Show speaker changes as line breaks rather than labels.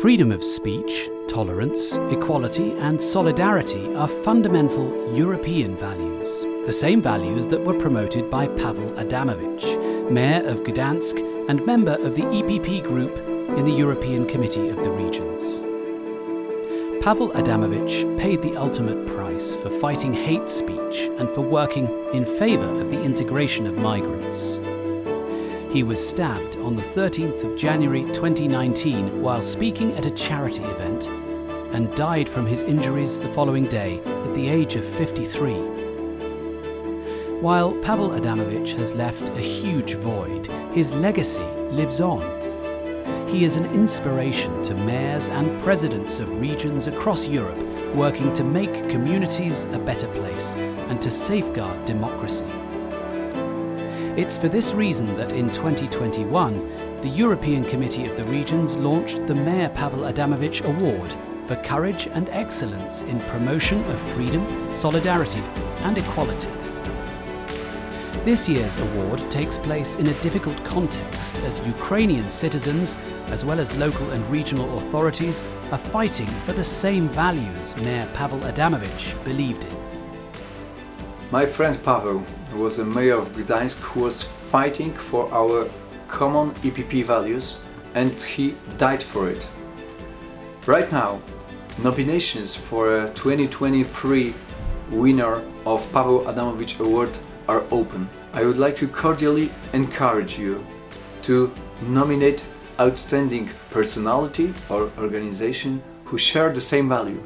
Freedom of speech, tolerance, equality and solidarity are fundamental European values, the same values that were promoted by Paweł Adamowicz, Mayor of Gdansk and member of the EPP Group in the European Committee of the Regions. Paweł Adamowicz paid the ultimate price for fighting hate speech and for working in favour of the integration of migrants. He was stabbed on the 13th of January 2019 while speaking at a charity event and died from his injuries the following day at the age of 53. While Paweł Adamowicz has left a huge void, his legacy lives on. He is an inspiration to mayors and presidents of regions across Europe working to make communities a better place and to safeguard democracy. It's for this reason that in 2021, the European Committee of the Regions launched the Mayor Paweł Adamowicz Award for courage and excellence in promotion of freedom, solidarity and equality. This year's award takes place in a difficult context as Ukrainian citizens, as well as local and regional authorities, are fighting for the same values Mayor Paweł Adamowicz believed in.
My friend Pavel was a mayor of Gdańsk who was fighting for our common EPP values and he died for it. Right now, nominations for a 2023 winner of Paweł Adamowicz Award are open. I would like to cordially encourage you to nominate outstanding personality or organization who share the same value.